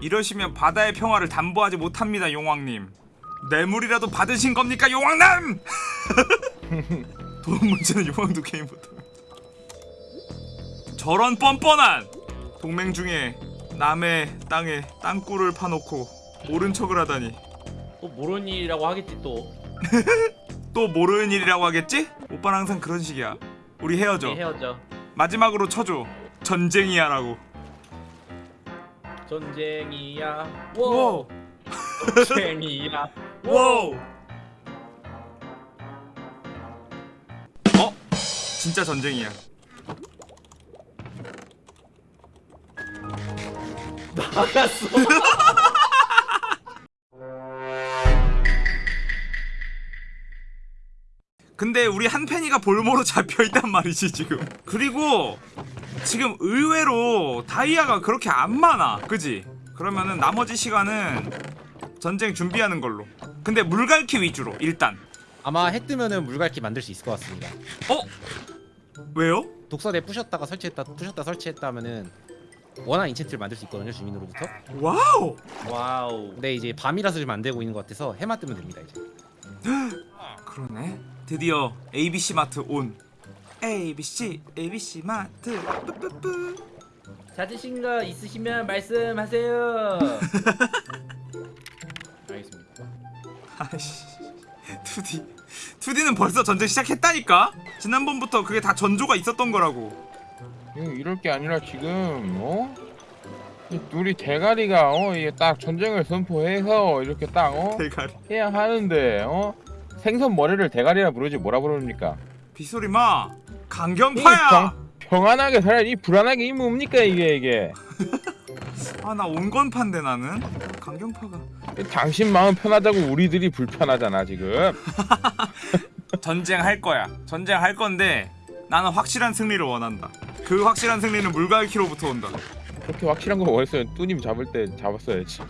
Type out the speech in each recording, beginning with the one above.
이러시면 바다의 평화를 담보하지 못합니다 용왕님. 뇌물이라도 받으신 겁니까 용왕남 돈 문제는 용왕도 게임 못합니다. 저런 뻔뻔한 동맹 중에 남의 땅에 땅굴을 파놓고 모른 척을 하다니. 또 모르는 일이라고 하겠지 또. 또 모르는 일이라고 하겠지? 오빠는 항상 그런 식이야. 우리 헤어져. 우리 헤어져. 마지막으로 쳐줘. 전쟁이야 라고 전쟁이야. 워. 워. 전쟁이야. 와우 어? 진짜 전쟁이야. 나갔어. 근데 우리 한펜이가 볼모로 잡혀있단 말이지 지금. 그리고 지금 의외로 다이아가 그렇게 안 많아 그지? 그러면은 나머지 시간은 전쟁 준비하는 걸로 근데 물갈퀴 위주로 일단 아마 해 뜨면은 물갈퀴 만들 수 있을 것 같습니다. 어? 왜요? 독서대 부셨다가 설치했다 부셨다 설치했다 하면은 원한 enchant를 만들 수 있거든요 주민으로부터. wow wow 근데 이제 밤이라서 지금 안 되고 있는 것 같아서 해만 뜨면 됩니다 이제. 그러네 드디어 ABC 마트 온 ABC ABC 마트 뿌뿌뿌 찾으신 거 있으시면 말씀하세요 알겠습니다 아이씨 2D 2D는 벌써 전쟁 시작했다니까? 지난번부터 그게 다 전조가 있었던 거라고 이럴 게 아니라 지금 어? 이 둘이 대가리가 어 이게 딱 전쟁을 선포해서 이렇게 딱 어? 대가리 해야 하는데 어? 생선 머리를 대가리라 부르지 뭐라 부릅니까? 빗소리 마 강경파야! 평, 평안하게 살아야지 불안하게 이 뭡니까 이게 이게? 아 나 온건파인데 나는? 강경파가. 당신 마음 편하자고 우리들이 불편하잖아 지금. 전쟁 할 거야. 전쟁 할 건데 나는 확실한 승리를 원한다. 그 확실한 승리는 물갈퀴로부터 온다. 그렇게 확실한 거 원했으면 뚜님 잡을 때 잡았어야지.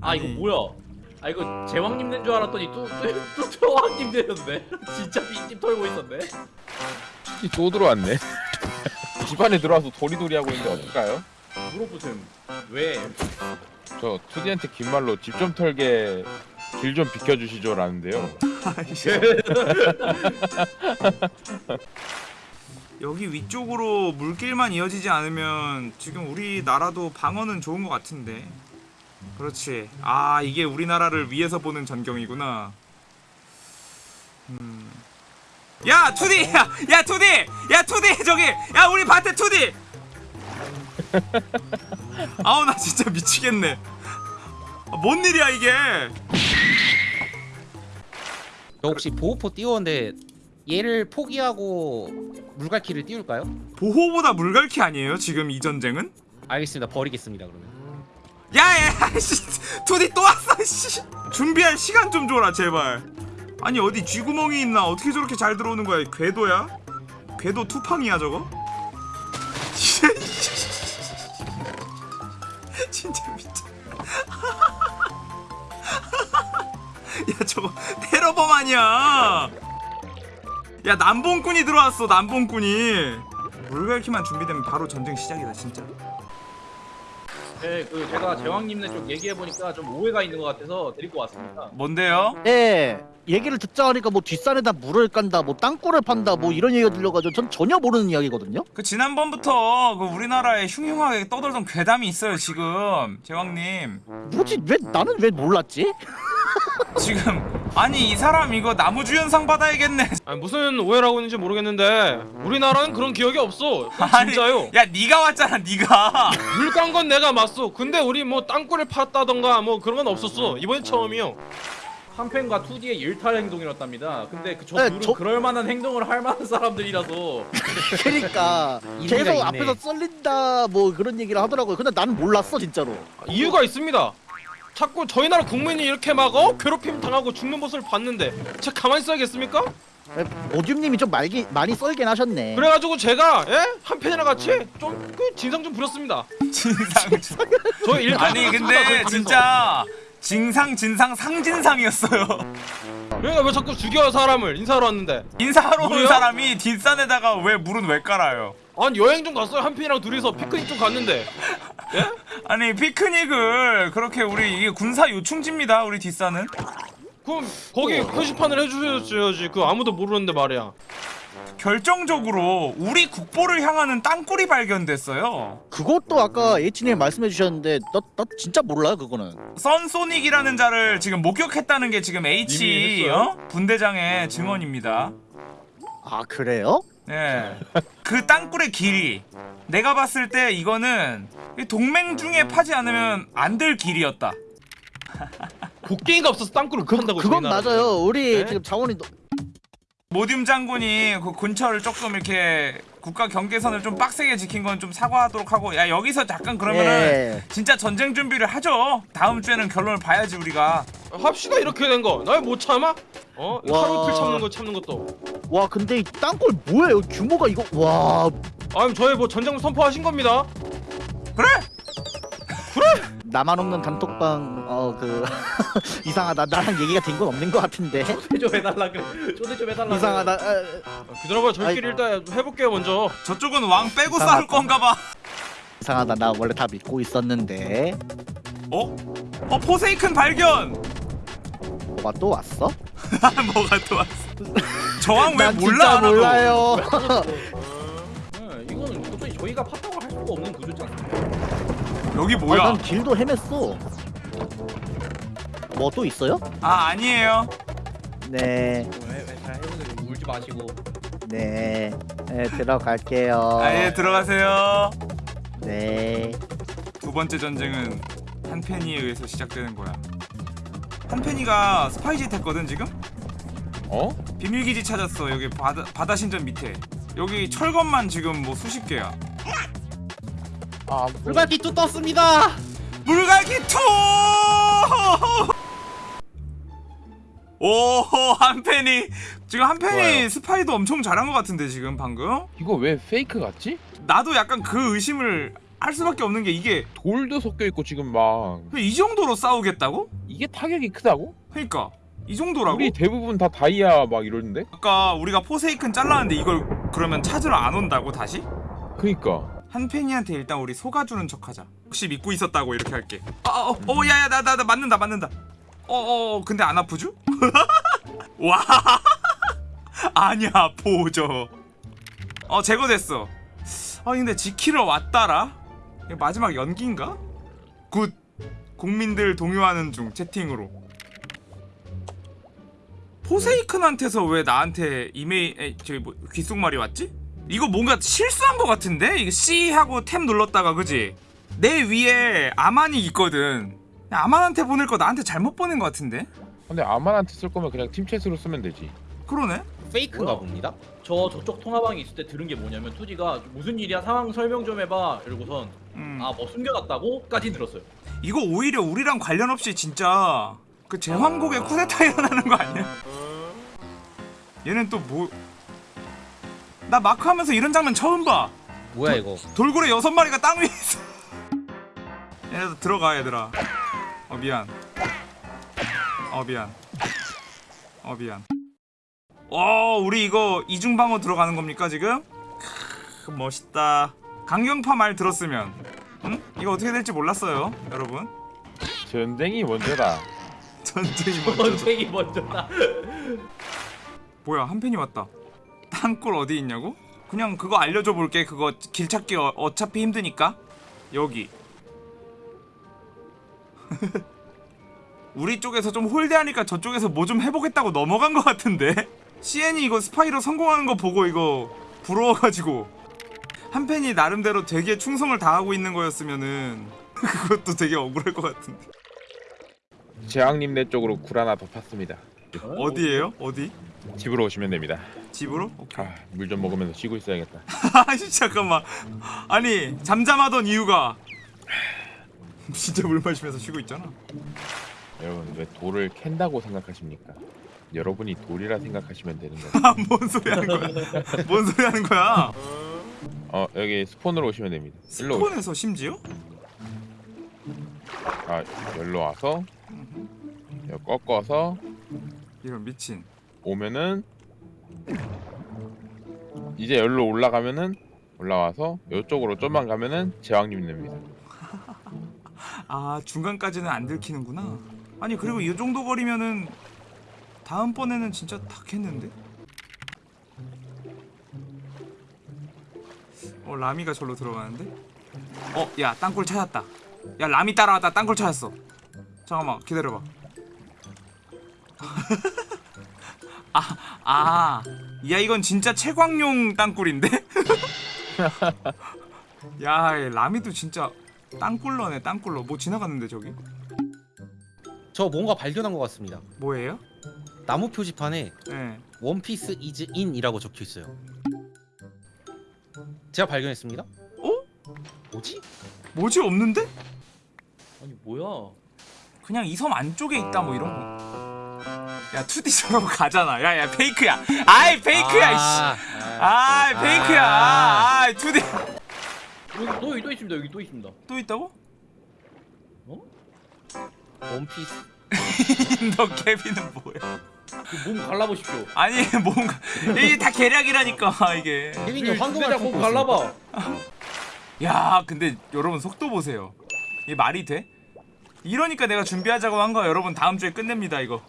아 이거. 뭐야 아 이거 제왕님 된 줄 알았더니 또또 제왕님 되는데? 진짜 빈집 털고 있었네? 이또 들어왔네. 집안에 들어와서 도리도리 하고 있는데 어떨까요? 물어보셈 왜? 저 투디한테 긴 말로 집 좀 털게 길 좀 비켜주시죠 라는데요. 여기 위쪽으로 물길만 이어지지 않으면 지금 우리나라도 방어는 좋은 것 같은데 그렇지. 아 이게 우리나라를 위해서 보는 전경이구나. 음. 야 투디! 야, 야 투디! 야 투디! 저기! 야 우리 밭에 투디! 아우 나 진짜 미치겠네. 아, 뭔 일이야 이게? 저 혹시 보호포 띄웠는데 얘를 포기하고 물갈퀴를 띄울까요? 보호보다 물갈퀴 아니에요 지금 이 전쟁은? 알겠습니다. 버리겠습니다 그러면. 야야 씨. 투디 또 왔어 씨. 준비할 시간 좀 줘라 제발. 아니 어디 쥐구멍이 있나? 어떻게 저렇게 잘 들어오는 거야 궤도야? 궤도 투팡이야 저거? 진짜 미쳐. 야 저거 테러범 아니야. 야 남봉꾼이 들어왔어 남봉꾼이. 물갈퀴만 준비되면 바로 전쟁 시작이다 진짜 네, 그 제가 제왕님네 쪽 얘기해 보니까 좀 오해가 있는 것 같아서 데리고 왔습니다. 뭔데요? 네 얘기를 듣자 하니까 뭐 뒷산에다 물을 깐다 뭐 땅굴을 판다 뭐 이런 얘기가 들려가지고 전 전혀 모르는 이야기거든요 그 지난번부터 그 우리나라에 흉흉하게 떠돌던 괴담이 있어요 지금 제왕님 뭐지 왜 나는 왜 몰랐지? 지금 아니 이 사람 이거 나무주연상 받아야겠네. 아니 무슨 오해를 하고 있는지 모르겠는데 우리나라는 그런 기억이 없어. 아니, 진짜요. 야 네가 왔잖아 네가. 물 깐 건 내가 맞소. 근데 우리 뭐 땅굴을 팠다던가 뭐 그런 건 없었어. 이번이 처음이요. 한펜과 2D의 일탈 행동이었답니다. 근데 그 저 네, 둘은 저- 그럴 만한 행동을 할 만한 사람들이라서. 그러니까 계속 있네. 앞에서 썰린다 뭐 그런 얘기를 하더라고요. 근데 나는 몰랐어 진짜로. 이유가 있습니다 자꾸 저희 나라 국민이 이렇게 막 어? 괴롭힘 당하고 죽는 모습을 봤는데 제가 가만히 있어야겠습니까? 오듐님이 좀 말기, 많이 썰긴 하셨네 그래가지고 제가 예? 한 팬이랑 같이 좀 그 진상 좀 부렸습니다 진상 저 일탈 아니 근데. 진짜 진상 진상 상진상이었어요 그러니까 왜 자꾸 죽여 사람을 인사하러 왔는데 인사하러 온? 사람이 뒷산에다가 왜 물은 왜 깔아요 아니 여행 좀 갔어요? 한편이랑 둘이서 피크닉 좀 갔는데. 아니 피크닉을 그렇게 우리 이게 군사 요충지입니다 우리 뒷산은. 그럼 거기 표시판을 해주셔야지. 그 아무도 모르는데 말이야. 결정적으로 우리 국보를 향하는 땅굴이 발견됐어요. 그것도 아까 H님 말씀해 주셨는데 나, 나 진짜 몰라 그거는. 썬소닉이라는 자를 지금 목격했다는 게 지금 H 어? 분대장의 증언입니다. 아 그래요? 예. 그 땅굴의 길이 내가 봤을 때 이거는 이 동맹 중에 파지 않으면 안 될 길이었다 곡괭이가 없어서 땅굴을 판다고 그건. 맞아요 우리 네? 지금 자원이 너- 모듐 장군이 그 근처를 조금 이렇게 국가 경계선을 좀 빡세게 지킨 건 좀 사과하도록 하고 야 여기서 잠깐 그러면은 예. 진짜 전쟁 준비를 하죠 다음 주에는 결론을 봐야지 우리가 합시다 이렇게 된거나못 참아? 어? 와. 하루 이틀 참는 거 참는 것도 와 근데 이 땅굴 뭐예요? 규모가 이거 와. 아니 저희 뭐 전쟁 선포하신 겁니다. 그래? 나만 없는 단톡방 어 그 이상하다. 나랑 얘기가 된 건 없는 것 같은데. 초대 좀 해달라 그래. 초대 좀 해달라. 이상하다. 아, 아, 기다려봐 저희끼리 일단 해볼게요 먼저. 저쪽은 왕 빼고 이상하다. 싸울 건가 봐. 이상하다. 나 원래 다 믿고 있었는데. 어? 어 포세이큰 발견! 뭐가 또 왔어? 뭐가 또 왔어 저왕 왜난 몰라 진짜 하나도 몰라요 네, 이거는 도저히 저희가 팠다고 할 수가 없는 구조지 않습니까? 여기 아, 뭐야 난 길도 헤맸어 뭐 또 있어요? 아 아니에요 네 왜잘 해보세요. 울지 마시고. 네, 네 들어갈게요. 아예 들어가세요 네. 두 번째 전쟁은 한펜이에 의해서 시작되는 거야 한펜이가 스파이짓 했거든 지금? 어? 비밀기지 찾았어 여기 바다, 바다 신전 밑에 여기 철검만 지금 뭐 수십 개야 아 물갈퀴 또 떴습니다. 물갈퀴 two! 오 한펜이 지금 한펜이 좋아요. 스파이도 엄청 잘한 것 같은데 지금 방금 이거 왜 fake 같지? 나도 약간 그 의심을 할 수밖에 없는 게 이게 돌도 섞여 있고 지금 막 이 정도로 싸우겠다고? 이게 타격이 크다고? 그러니까 이 정도라고? 우리 대부분 다 다이아 막 이러는데? 아까 우리가 포세이큰 잘랐는데 이걸 그러면 찾으러 안 온다고 다시? 그니까 한펜이한테 일단 우리 속아주는 척하자. 혹시 믿고 있었다고 이렇게 할게. 아, 어, 어, 야야, 나, 나, 나 맞는다, 맞는다. 어, 어, 어, 근데 안 아프죠? 와, 아니야, 보죠. 어, 제거됐어. 아, 근데 지키러 왔다라. 마지막 연기인가? good. 국민들 동요하는 중 채팅으로. 포세이큰한테서 왜 나한테 이메일, 에, 저기 뭐 귓속말이 왔지? 이거 뭔가 실수한 것 같은데? 이거 C 하고 탭 눌렀다가 그지? 내 위에 아만이 있거든. 아만한테 보낼 거 나한테 잘못 보낸 것 같은데? 근데 아만한테 쓸 거면 그냥 팀챗으로 쓰면 되지 그러네? 페이크인가 뭐야? 봅니다. 저 저쪽 통화방에 있을 때 들은 게 뭐냐면 투지가 무슨 일이야 상황 설명 좀 해봐 이러고선 음. 아뭐 숨겨놨다고 까지 들었어요. 이거 오히려 우리랑 관련 없이 진짜 그 제왕국의 쿠데타 일어나는 거 아니야? 얘는 또 뭐? 나 마크 하면서 이런 장면 처음 봐. 뭐야 이거? 돌고래 여섯 마리가 땅 위에 있어. 얘네들 들어가 얘들아. 어 미안. 어 미안. 어 미안. 어 우리 이거 이중방어 들어가는 겁니까 지금? 크, 멋있다. 강경파 말 들었으면, 응? 이거 어떻게 될지 몰랐어요, 여러분. 전쟁이 먼저다 전쟁이 먼저. 전쟁이 먼저다. 뭐야 한 팬이 왔다. 땅굴 어디 있냐고? 그냥 그거 알려줘 볼게. 그거 길 찾기 어, 어차피 힘드니까. 여기. 우리 쪽에서 좀 홀대하니까 저쪽에서 뭐 좀 해보겠다고 넘어간 것 같은데. CN이 이거 스파이로 성공하는 거 보고 이거 부러워가지고 한 팬이 나름대로 되게 충성을 다하고 있는 거였으면은 그것도 되게 억울할 것 같은데. 재앙님네 쪽으로 굴 하나 더 팠습니다 어디에요? 어디? 집으로 오시면 됩니다. 집으로? 오케이. 아, 물 좀 먹으면서 쉬고 있어야겠다. 잠깐만. 아니 잠잠하던 이유가 진짜 물 마시면서 쉬고 있잖아. 여러분 왜 돌을 캔다고 생각하십니까? 여러분이 돌이라 생각하시면 되는 거예요. 아뭔 소리 하는 거야? 뭔 소리 하는 거야? 어 여기 스폰으로 오시면 됩니다. 스폰에서 심지어? 아 여기로 와서 꺾어서 이런 미친 오면은 이제 여기로 올라가면은 올라와서 이쪽으로 좀만 가면은 제왕님 냅니다. 아 중간까지는 안 들키는구나 아니 그리고 이 정도 거리면은 다음번에는 진짜 닿겠는데? 어 라미가 절로 들어가는데? 어 야 땅굴 찾았다 야 라미 따라왔다 땅굴 찾았어 잠깐만 기다려봐 아 아 야 이건 진짜 채광용 땅굴인데? 야이 라미도 진짜 땅굴러네 땅굴러 뭐 지나갔는데 저기 저 뭔가 발견한 것 같습니다. 뭐예요? 나무 표지판에 네. One Piece is in이라고 적혀 있어요. 제가 발견했습니다. 어? 뭐지? 뭐지 없는데? 아니 뭐야? 그냥 이 섬 안쪽에 있다 뭐 이런 거. 야 2D처럼 가잖아. 야야 페이크야. 아이 페이크야. 아, 이씨. 아이 페이크야. 아. 아이 2D 여기 또, 또 있습니다. 여기 또 있습니다. 또 있다고? 원피스. 너 케빈은 뭐야? 그몸 갈라보십시오. 아니 뭔가 이게 다 계략이라니까 이게. 케빈이 황금알 몸. 갈라봐. 야 근데 여러분 속도 보세요. 이게 말이 돼? 이러니까 내가 준비하자고 한 거야 여러분 다음 주에 끝냅니다 이거.